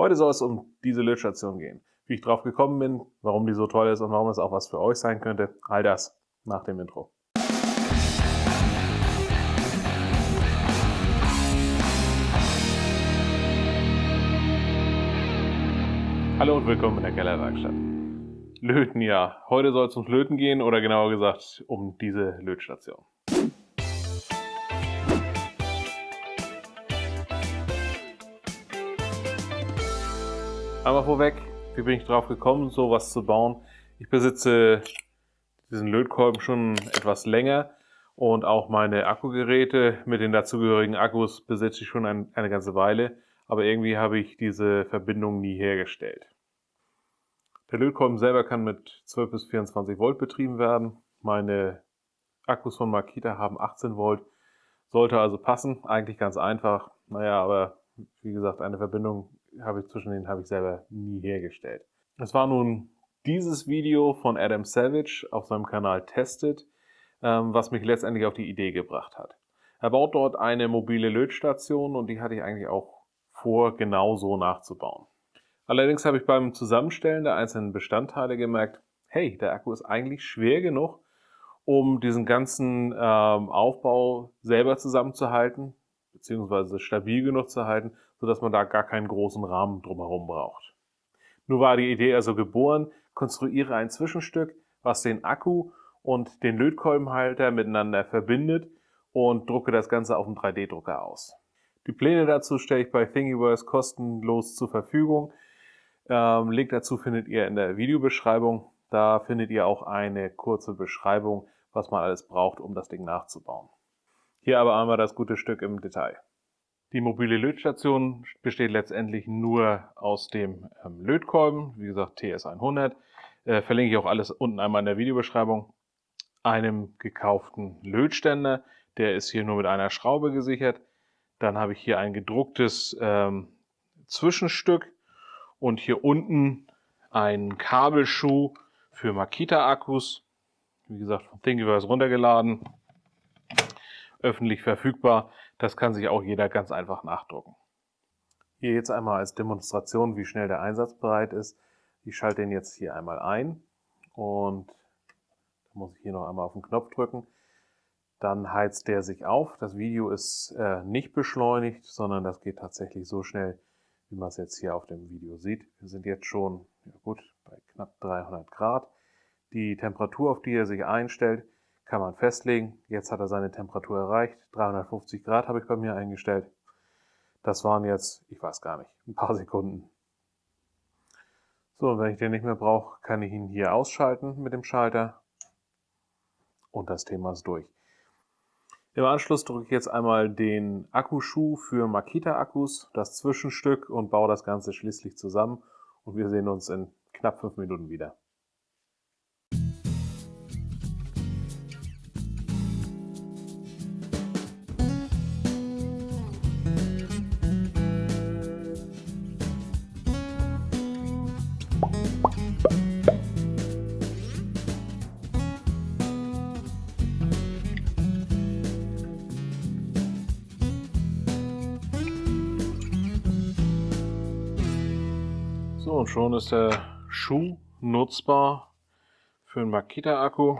Heute soll es um diese Lötstation gehen. Wie ich drauf gekommen bin, warum die so toll ist und warum es auch was für euch sein könnte, all das nach dem Intro. Hallo und willkommen in der Kellerwerkstatt. Löten, ja. Heute soll es ums Löten gehen oder genauer gesagt um diese Lötstation. Einmal vorweg, wie bin ich drauf gekommen, sowas zu bauen? Ich besitze diesen Lötkolben schon etwas länger und auch meine Akkugeräte mit den dazugehörigen Akkus besitze ich schon ein, eine ganze Weile, aber irgendwie habe ich diese Verbindung nie hergestellt. Der Lötkolben selber kann mit 12 bis 24 Volt betrieben werden. Meine Akkus von Makita haben 18 Volt, sollte also passen, eigentlich ganz einfach. Naja, aber wie gesagt, eine Verbindung habe ich zwischen denen habe ich selber nie hergestellt. Es war nun dieses Video von Adam Savage auf seinem Kanal Tested, ähm, was mich letztendlich auf die Idee gebracht hat. Er baut dort eine mobile Lötstation und die hatte ich eigentlich auch vor, genau so nachzubauen. Allerdings habe ich beim Zusammenstellen der einzelnen Bestandteile gemerkt, hey, der Akku ist eigentlich schwer genug, um diesen ganzen ähm, Aufbau selber zusammenzuhalten, beziehungsweise stabil genug zu halten, sodass man da gar keinen großen Rahmen drumherum braucht. Nur war die Idee also geboren, konstruiere ein Zwischenstück, was den Akku und den Lötkolbenhalter miteinander verbindet und drucke das Ganze auf dem 3D-Drucker aus. Die Pläne dazu stelle ich bei Thingiverse kostenlos zur Verfügung. Ähm, Link dazu findet ihr in der Videobeschreibung. Da findet ihr auch eine kurze Beschreibung, was man alles braucht, um das Ding nachzubauen. Hier aber einmal das gute Stück im Detail. Die mobile Lötstation besteht letztendlich nur aus dem ähm, Lötkolben, wie gesagt TS100. Äh, verlinke ich auch alles unten einmal in der Videobeschreibung. Einem gekauften Lötständer, der ist hier nur mit einer Schraube gesichert. Dann habe ich hier ein gedrucktes ähm, Zwischenstück und hier unten ein Kabelschuh für Makita-Akkus. Wie gesagt, von Thingiverse runtergeladen öffentlich verfügbar. Das kann sich auch jeder ganz einfach nachdrucken. Hier jetzt einmal als Demonstration, wie schnell der Einsatz bereit ist. Ich schalte den jetzt hier einmal ein und da muss ich hier noch einmal auf den Knopf drücken. Dann heizt der sich auf. Das Video ist äh, nicht beschleunigt, sondern das geht tatsächlich so schnell, wie man es jetzt hier auf dem Video sieht. Wir sind jetzt schon ja gut, bei knapp 300 Grad. Die Temperatur, auf die er sich einstellt, kann man festlegen. Jetzt hat er seine Temperatur erreicht. 350 Grad habe ich bei mir eingestellt. Das waren jetzt, ich weiß gar nicht, ein paar Sekunden. So, und wenn ich den nicht mehr brauche, kann ich ihn hier ausschalten mit dem Schalter. Und das Thema ist durch. Im Anschluss drücke ich jetzt einmal den Akkuschuh für Makita-Akkus, das Zwischenstück und baue das Ganze schließlich zusammen. Und wir sehen uns in knapp fünf Minuten wieder. So, und schon ist der Schuh nutzbar für einen Makita-Akku.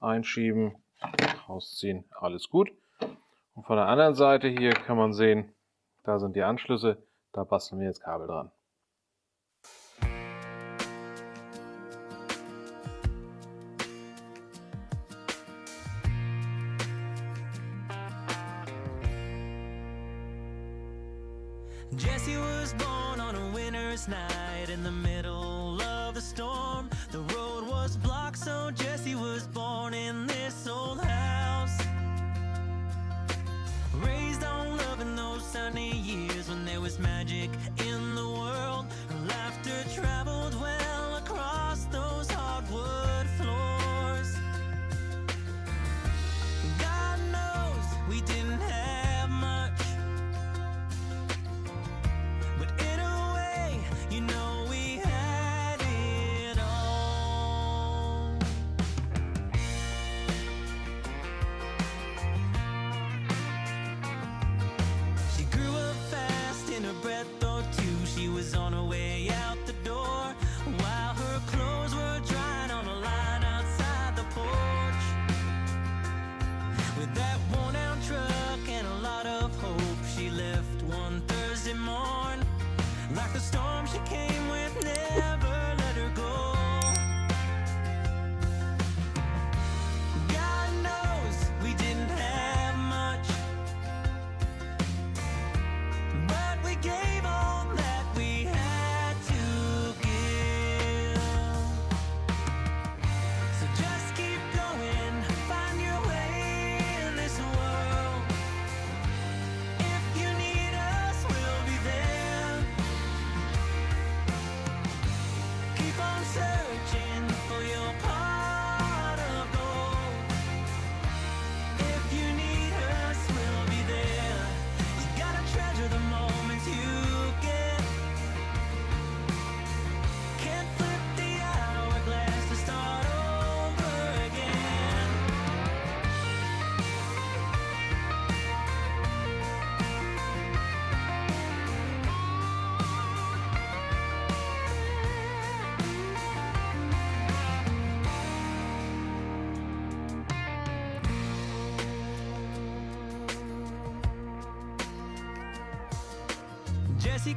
Einschieben, rausziehen, alles gut. Und von der anderen Seite hier kann man sehen, da sind die Anschlüsse, da basteln wir jetzt Kabel dran. Jesse was born night in the middle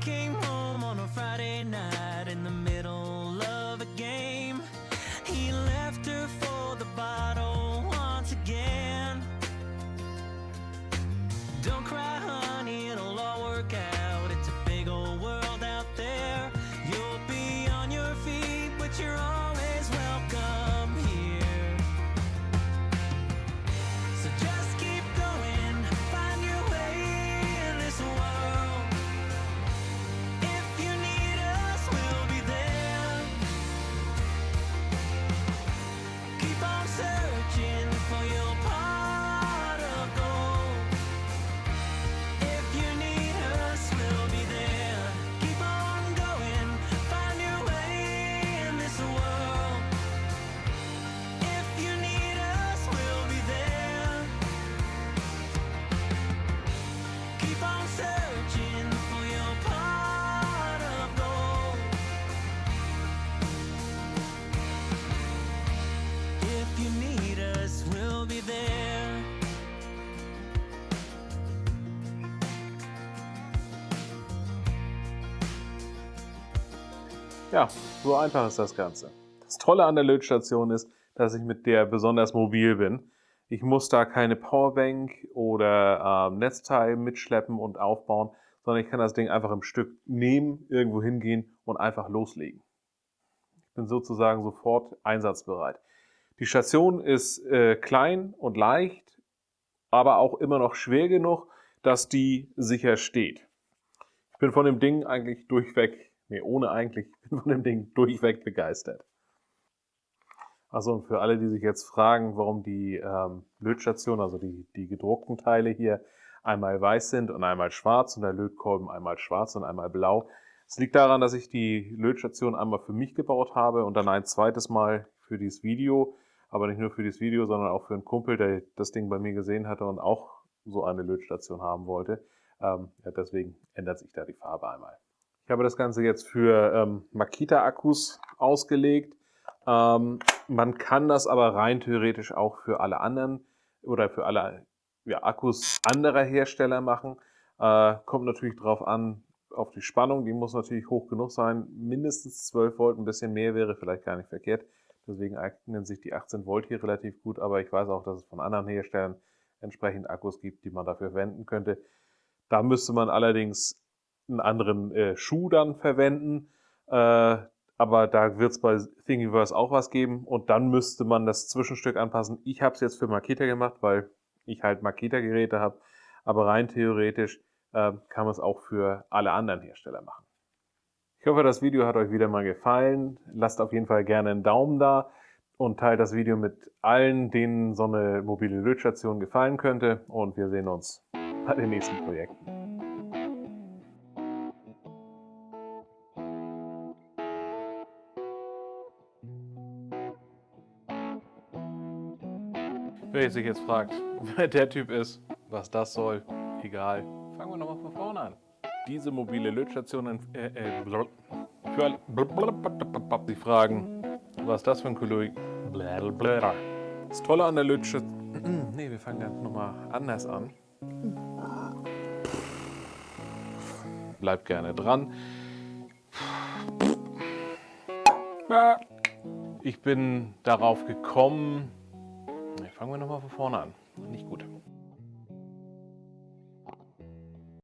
came home Ja, so einfach ist das Ganze. Das Tolle an der Lötstation ist, dass ich mit der besonders mobil bin. Ich muss da keine Powerbank oder ähm, Netzteil mitschleppen und aufbauen, sondern ich kann das Ding einfach im Stück nehmen, irgendwo hingehen und einfach loslegen. Ich bin sozusagen sofort einsatzbereit. Die Station ist äh, klein und leicht, aber auch immer noch schwer genug, dass die sicher steht. Ich bin von dem Ding eigentlich durchweg, nee, ohne eigentlich, ich bin von dem Ding durchweg begeistert. Also und für alle, die sich jetzt fragen, warum die ähm, Lötstation, also die, die gedruckten Teile hier einmal weiß sind und einmal schwarz und der Lötkolben einmal schwarz und einmal blau. Es liegt daran, dass ich die Lötstation einmal für mich gebaut habe und dann ein zweites Mal für dieses Video, aber nicht nur für dieses Video, sondern auch für einen Kumpel, der das Ding bei mir gesehen hatte und auch so eine Lötstation haben wollte. Ähm, ja, deswegen ändert sich da die Farbe einmal. Ich habe das Ganze jetzt für ähm, Makita-Akkus ausgelegt. Ähm, man kann das aber rein theoretisch auch für alle anderen oder für alle ja, Akkus anderer Hersteller machen. Äh, kommt natürlich drauf an, auf die Spannung. Die muss natürlich hoch genug sein. Mindestens 12 Volt, ein bisschen mehr wäre vielleicht gar nicht verkehrt. Deswegen eignen sich die 18 Volt hier relativ gut. Aber ich weiß auch, dass es von anderen Herstellern entsprechend Akkus gibt, die man dafür verwenden könnte. Da müsste man allerdings einen anderen äh, Schuh dann verwenden. Äh, aber da wird es bei Thingiverse auch was geben und dann müsste man das Zwischenstück anpassen. Ich habe es jetzt für Makita gemacht, weil ich halt Makita-Geräte habe, aber rein theoretisch äh, kann man es auch für alle anderen Hersteller machen. Ich hoffe, das Video hat euch wieder mal gefallen. Lasst auf jeden Fall gerne einen Daumen da und teilt das Video mit allen, denen so eine mobile Lötstation gefallen könnte und wir sehen uns bei den nächsten Projekten. Wer sich jetzt fragt, wer der Typ ist, was das soll, egal. Fangen wir nochmal von vorne an. diese mobile Lötstation äh, äh, blub- für alle- blub- Sie fragen, was das für ein Kolleg? Blablabla. Das Tolle an der Lötstation. nee, wir fangen ganz nochmal anders an. Bleibt gerne dran. Ich bin darauf gekommen. Fangen wir nochmal von vorne an. Nicht gut.